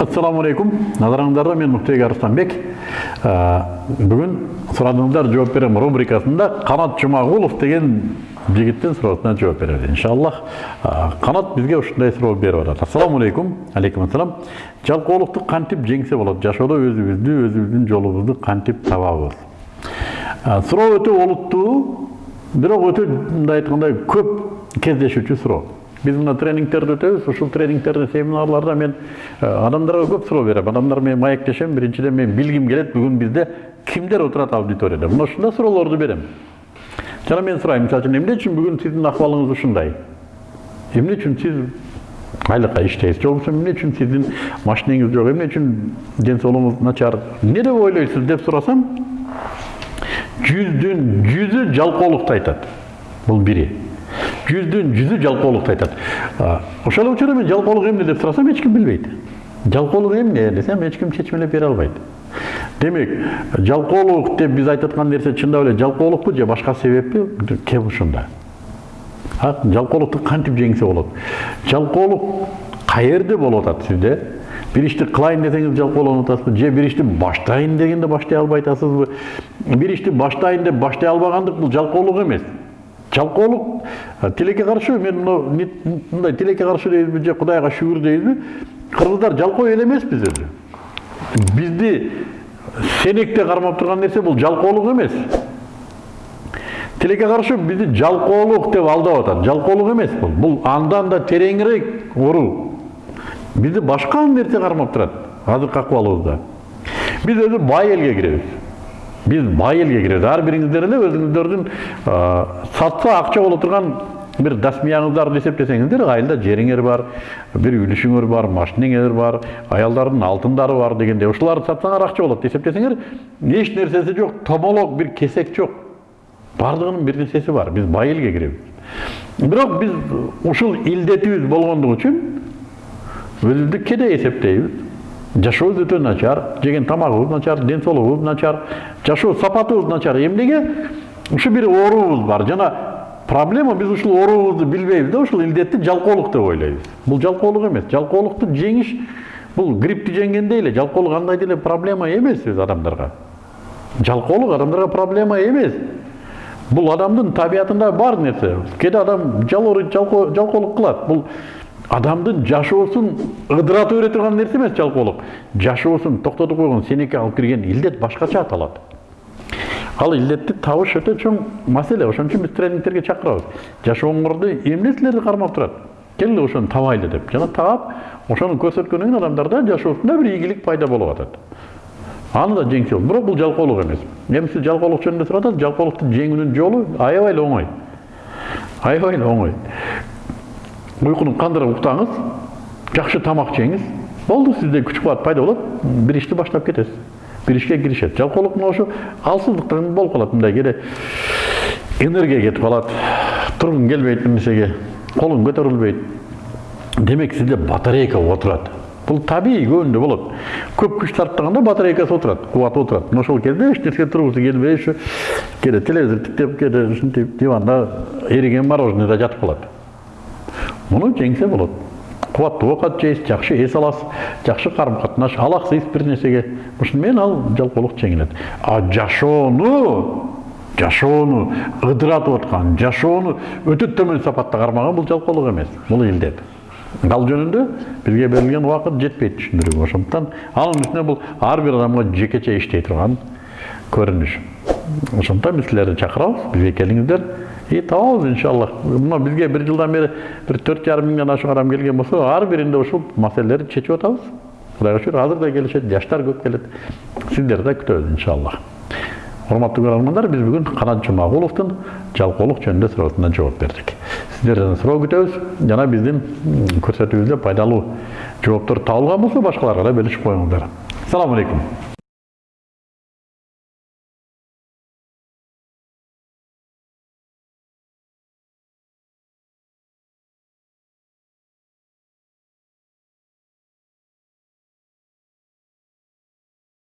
ассаламу алейкум назарыңыздарда мен мұхтег арыстанбек бүгін сұрадыңыздар жауап беремін рубрикасында қанат жұмағұлов деген жігіттен сұрағына жауап береді иншаллах қанат бізге ушундай суроо беріп жатат ассаламу алейкум ассалам жалқаулықты кантип жеңсе болады жашоодо өзүбүздү өзүбүздүн жолубузду кантип табабыз суроо өтө олуттуу бирок өтө мындай айткандай көп кездешүүчү суроо біз мына тренингтерді өтеміз ушул тренингтерде семинарларда мен адамдарға көп суроо берем адамдар менен маектешем биринчиден мен билгим келет бүгүн бизде кимдер отурат аудиторияда мына ушундай суроолорду берем жана мен сурайм мисалы үчүн эмне үчүн бүгүн сиздин акыбалыңыз ушундай эмне үчүн сиз айлыкка иштейсиз же болбосо эмне үчүн сиздин машинеңиз жок эмне үчүн ден соолугуңуз начар эмне деп ойлойсуз деп сурасам жүздүн жүзү жалкоолукту айтат бул бири жүздүн жүзү жалкоолукту айтат ошол учурда мен жалкоолук эмне деп сурасам эч ким билбейт жалкоолук эмне десем эч ким чечмелеп бере албайт демек жалкоолук деп биз айтып аткан нерсе чындап эле жалкоолукпу же башка себеппи кеп ушунда жалкоолукту кантип жеңсе болот жалкоолук каерде болуп атат сизде бир ишти кылайын десеңиз жалкоолонуп атасызбы же бир ишти баштайын дегенде баштай албай атасызбы бир ишти баштайын деп баштай албагандык бул жалкоолук эмес жалкоолук тилекке каршы мен мындай тилекке каршы дейбизби же кудайга шүгүр дейбизби кыргыздар жалкоо эл эмеспиз өзү бизди сенекте кармап турган нерсе бул жалкоолук эмес тилекке каршы бизди жалкоолук деп алдап атат жалкоолук эмес бул бул андан да тереңирээк уруу бизди башка нерсе кармап турат азыркы акыбалыбызда биз өзү бай элге киребиз биз бай элге киребиз ар бириңиздер эле өзүңүздөрдүн сатса акча боло турган бир дасмияңыздарды эсептесеңиздер айылда жериңер бар бир үлүшүңөр бар машинеңер бар аялдардын алтындары бар дегенде ушуларды сатсаңар акча болот десептесеңер эч нерсеси жок томолок бир кесек жок баардыгынын бир нерсеси бар биз бай элге киребиз бирок биз ушул илдетибиз болгондугу үчүн өзүбүздү кеде эсептейбиз жашообуз өтө начар жеген тамагыбыз начар ден соолугубуз начар жашоо сапатыбыз начар эмнеге ушу бир оорубуз бар жана проблема биз ушул оорубузду билбейбиз да ушул илдетти жалкоолук деп ойлойбуз бул жалкоолук эмес жалкоолукту жеңиш бул гриппти жеңгендей эле жалкоолук андай деле проблема эмес биз адамдарга жалкоолук адамдарга проблема эмес бул адамдын табиятында бар нерсе кээде адам жалооруйт жалкоолук кылат бул адамдын жашоосун ыдырата бере турган нерсе эмес жалкоолук жашоосун токтотуп койгон сенекке алып кирген илдет башкача аталат ал илдетти табыш өтө чоң маселе ошон үчүн биз тренингтерге чакырабыз жашооңорду эмне силерди кармап турат келгиле ошону табайлы деп. Жана таап ошону көрсөткөндөн кийин адамдарда жашоосунда бир ийгилик пайда болуп атат аны да жеңсе болот бирок бул жалкоолук эмес эми сиз жалкоолук жөнүндө сурап атасыз жалкоолукту жеңүүнүн жолу аябай эле оңой аябай эле оңой уйкуну кандырып уктаңыз жакшы тамак жеңиз болду сизде күч кубат пайда болот бир ишти баштап кетесиз бир ишке киришет жалкоолук мына ошо алсыздыктан болуп калат мындай кээде энергия кетип калат тургуң келбейт бир нерсеге колуң көтөрүлбөйт демек сизде батарейка отурат бул табигый көбүндө болот көп күч сарптаганда батарейкасы отурат кубаты отурат мына ошол кезде эч нерсе тургусу келбей ушу кээде телевизор тиктеп кээде ушинтип диванда эриген мороженыйда жатып калат муну жеңсе болот. Кубаттуу оокат жейсиз жакшы эс аласыз жакшы карым катнаш алаксыйсыз бир нерсеге ушуну менен ал жалкоолук жеңилет а жашоону жашоону ыдыратып аткан жашоону өтө төмөн сапатта кармаган бул жалкоолук эмес бул илдет ал жөнүндө бизге берилген убакыт жетпейт түшүндүрүүгө ошондуктан анын үстүнө бул ар бир адамга жекече иштей турган көрүнүш ошондуктан биз силерди чакырабыз бизге келиңиздер и табабыз иншаллах мына бизге бир жылдан бери бир төрт жарым миңден ашык адам келген болсо ар биринде ушул маселелерди чечип атабыз кудайга шүгүр азыр да келишет жаштар көп келет сиздерди да күтөбүз иншаллах урматтуу көрөрмандар биз бүгүн канат жумагуловдун жалкоолук жөнүндө суроосуна жооп бердик сиздерден суроо күтөбүз жана биздин көрсөтүүбүздө пайдалуу жооптор табылган болсо башкаларга да бөлүшүп коюңуздар саламу алейкум